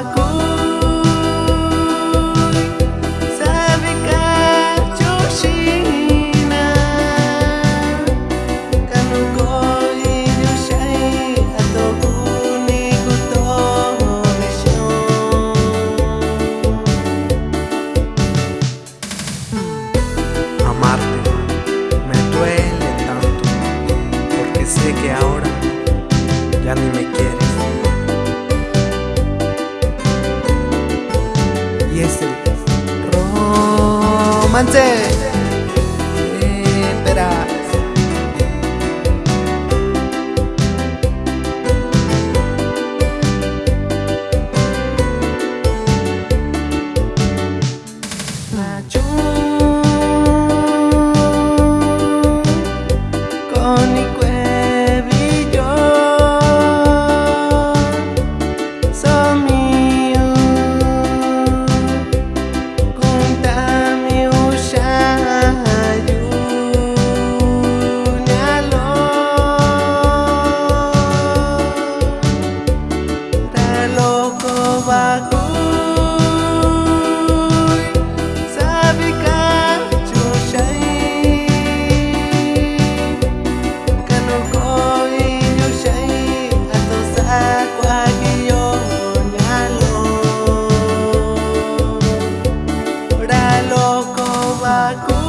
ni romance. aku